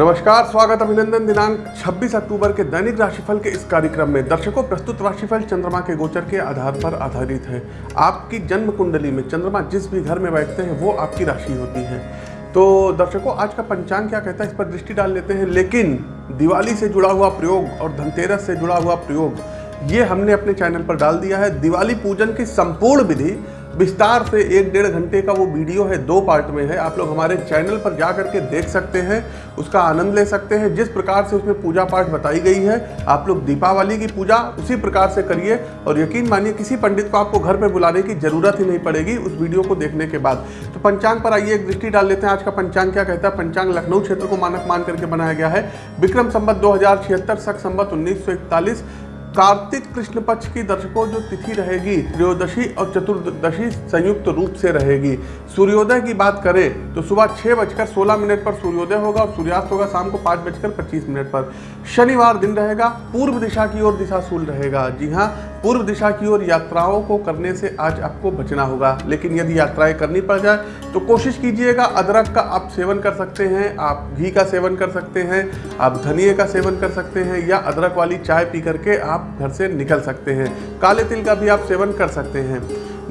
नमस्कार, स्वागत अभिनंदन दिनांक 26 अक्टूबर के दैनिक राशिफल के इस कार्यक्रम में दर्शकों, प्रस्तुत राशिफल चंद्रमा के गोचर के आधार पर आधारित है। आपकी जन्म कुंडली में चंद्रमा जिस भी घर में बैठते हैं, वो आपकी राशि होती है। तो दर्शकों, आज का पंचांग क्या कहता है, इस पर दृष्टि डाल लेते हैं। लेकिन दिवाली से जुड़ा हुआ प्रयोग और धनतेरस से जुड़ा हुआ प्रयोग, ये हमने अपने चैनल पर डाल दिया है। दिवाली पूजन की संपूर्ण विधि विस्तार से एक डेढ़ घंटे का वो वीडियो है, दो पार्ट में है। आप लोग हमारे चैनल पर जा करके देख सकते हैं, उसका आनंद ले सकते हैं। जिस प्रकार से उसमें पूजा पाठ बताई गई है, आप लोग दीपावली की पूजा उसी प्रकार से करिए और यकीन मानिए, किसी पंडित को आपको घर पर बुलाने की ज़रूरत ही नहीं पड़ेगी उस वीडियो को देखने के बाद। तो पंचांग पर आइए, एक दृष्टि डाल लेते हैं। आज का पंचांग क्या कहता है? पंचांग लखनऊ क्षेत्र को मानक मान करके बनाया गया है। विक्रम संबत दो हज़ार छिहत्तर, सख संबत उन्नीस कार्तिक कृष्ण पक्ष की दर्शकों जो तिथि रहेगी, त्रयोदशी और चतुर्दशी संयुक्त रूप से रहेगी। सूर्योदय की बात करें तो सुबह छः बजकर सोलह मिनट पर सूर्योदय होगा और सूर्यास्त होगा शाम को पाँच बजकर पच्चीस मिनट पर। शनिवार दिन रहेगा, पूर्व दिशा की ओर दिशा सूल रहेगा। जी हाँ पूर्व दिशा की ओर यात्राओं को करने से आज आपको बचना होगा। लेकिन यदि यात्राएँ करनी पड़ जाए तो कोशिश कीजिएगा अदरक का आप सेवन कर सकते हैं, आप घी का सेवन कर सकते हैं, आप धनिए का सेवन कर सकते हैं, या अदरक वाली चाय पी करके आप घर से निकल सकते हैं। काले तिल का भी आप सेवन कर सकते हैं।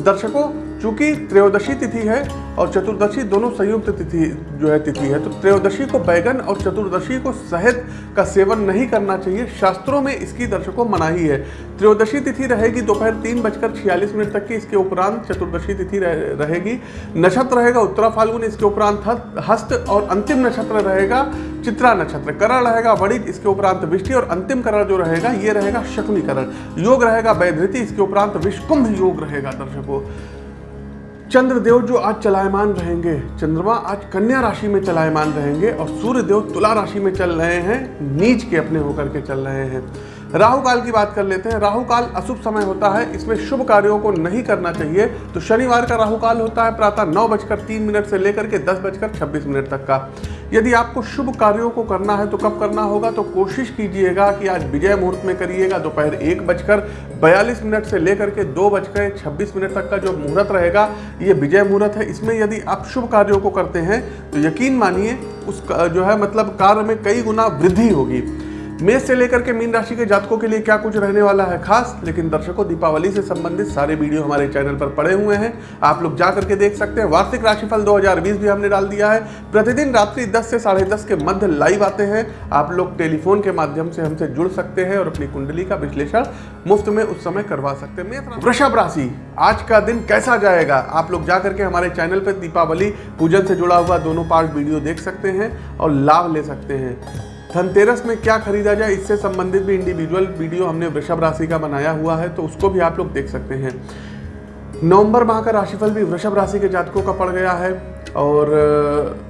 दर्शकों चूँकि त्रयोदशी तिथि है और चतुर्दशी दोनों संयुक्त तिथि जो है तिथि है तो त्रयोदशी को बैगन और चतुर्दशी को शहद का सेवन नहीं करना चाहिए। शास्त्रों में इसकी दर्शकों मनाही है। त्रयोदशी तिथि रहेगी दोपहर तीन बजकर छियालीस मिनट तक की इसके उपरांत चतुर्दशी तिथि रह, रहेगी। नक्षत्र रहेगा उत्तरा फाल्गुन इसके उपरांत हस्त और अंतिम नक्षत्र रहेगा चित्रा नक्षत्र। करण रहेगा वणिज इसके उपरांत विष्टि और अंतिम करण जो रहेगा ये रहेगा शकुनी करण। योग रहेगा वैधृति इसके उपरांत विष्कुंभ योग रहेगा दर्शकों। चंद्रदेव जो आज चलायमान रहेंगे, चंद्रमा आज कन्या राशि में चलायमान रहेंगे और सूर्य देव तुला राशि में चल रहे हैं, नीच के अपने होकर के चल रहे हैं। राहु काल की बात कर लेते हैं। राहु काल अशुभ समय होता है, इसमें शुभ कार्यों को नहीं करना चाहिए। तो शनिवार का राहु काल होता है, प्रातः नौ बजकर तीन मिनट से लेकर के दस बजकर छब्बीस मिनट तक का। यदि आपको शुभ कार्यों को करना है तो कब करना होगा? तो कोशिश कीजिएगा कि आज विजय मुहूर्त में करिएगा। दोपहर एक बजकर बयालीस मिनट से लेकर के दो बजकर छब्बीस मिनट तक का जो मुहूर्त रहेगा, ये विजय मुहूर्त है। इसमें यदि आप शुभ कार्यों को करते हैं तो यकीन मानिए उस जो है मतलब कार्य में कई गुना वृद्धि होगी। मेष से लेकर के मीन राशि के जातकों के लिए क्या कुछ रहने वाला है खास? लेकिन दर्शकों, दीपावली से संबंधित सारे वीडियो हमारे चैनल पर पड़े हुए हैं। आप लोग जा करके देख सकते हैं। वार्षिक राशिफल 2020 भी हमने डाल दिया है। प्रतिदिन रात्रि 10 से साढ़े दस के मध्य लाइव आते हैं। आप लोग टेलीफोन के माध्यम से हमसे जुड़ सकते हैं और अपनी कुंडली का विश्लेषण मुफ़्त में उस समय करवा सकते हैं। वृषभ राशि, आज का दिन कैसा जाएगा? आप लोग जा करके हमारे चैनल पर दीपावली, पूजन से जुड़ा हुआ दोनों पार्ट वीडियो देख सकते हैं और लाभ ले सकते हैं। धनतेरस में क्या खरीदा जाए, इससे संबंधित भी इंडिविजुअल वीडियो हमने वृषभ राशि का बनाया हुआ है तो उसको भी आप लोग देख सकते हैं। नवंबर माह का राशिफल भी वृषभ राशि के जातकों का पड़ गया है, और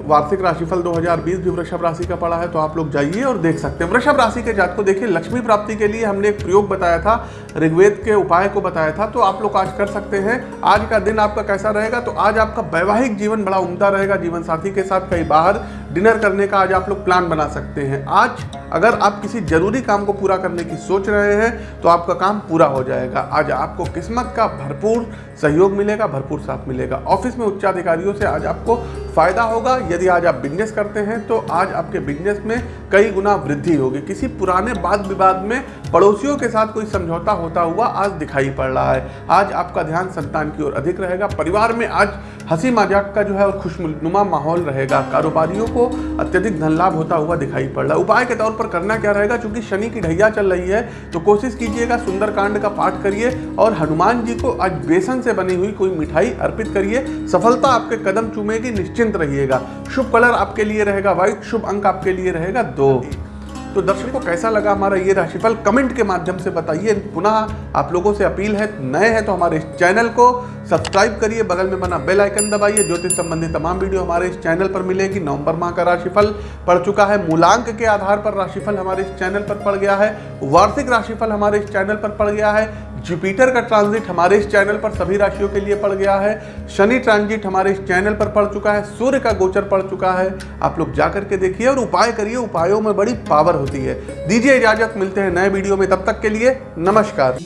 वार्षिक राशिफल 2020 भी वृषभ राशि का पड़ा है तो आप लोग जाइए और देख सकते हैं। वृषभ राशि के जात को देखिए, लक्ष्मी प्राप्ति के लिए हमने एक प्रयोग बताया था, ऋग्वेद के उपाय को बताया था तो आप लोग आज कर सकते हैं। आज का दिन आपका कैसा रहेगा तो आज आपका वैवाहिक जीवन बड़ा उमदा रहेगा जीवन साथी के साथ कहीं बाहर डिनर करने का आज आप लोग प्लान बना सकते हैं। आज अगर आप किसी ज़रूरी काम को पूरा करने की सोच रहे हैं तो आपका काम पूरा हो जाएगा। आज आपको किस्मत का भरपूर सहयोग मिलेगा, भरपूर साथ मिलेगा। ऑफ़िस में उच्चाधिकारियों से आज आपको फ़ायदा होगा। यदि आज आप बिज़नेस करते हैं तो आज आपके बिज़नेस में कई गुना वृद्धि होगी। किसी पुराने वाद विवाद में पड़ोसियों के साथ कोई समझौता होता हुआ आज दिखाई पड़ रहा है। आज आपका ध्यान संतान की ओर अधिक रहेगा। परिवार में आज हँसी मज़ाक का जो है और खुशनुमा माहौल रहेगा। कारोबारियों को अत्यधिक धन लाभ होता हुआ दिखाई पड़ रहा है। उपाय के तौर पर करना क्या रहेगा? चूँकि शनि की ढैया चल रही है तो कोशिश कीजिएगा सुंदरकांड का पाठ करिए और हनुमान जी को आज बेसन से बनी हुई कोई मिठाई अर्पित करिए। सफलता आपके कदम चूमेगी, निश्चिंत रहिएगा। शुभ कलर आपके लिए रहेगा व्हाइट शुभ अंक आपके लिए रहेगा दो। तो दर्शकों को कैसा लगा हमारा ये राशिफल? कमेंट के माध्यम से बताइए। पुनः आप लोगों से अपील है, नए हैं तो हमारे इस चैनल को सब्सक्राइब करिए। बगल में बना बेल आइकन दबाइए। ज्योतिष संबंधी तमाम वीडियो हमारे इस चैनल पर मिलेगी। नवंबर माह का राशिफल पड़ चुका है। मूलांक के आधार पर राशिफल हमारे इस चैनल पर पड़ गया है। वार्षिक राशिफल हमारे इस चैनल पर पड़ गया है। जुपिटर का ट्रांजिट हमारे इस चैनल पर सभी राशियों के लिए पड़ गया है। शनि ट्रांजिट हमारे इस चैनल पर पड़ चुका है। सूर्य का गोचर पड़ चुका है। आप लोग जाकर के देखिए और उपाय करिए। उपायों में बड़ी पावर होती है। दीजिए इजाज़त मिलते हैं नए वीडियो में। तब तक के लिए नमस्कार।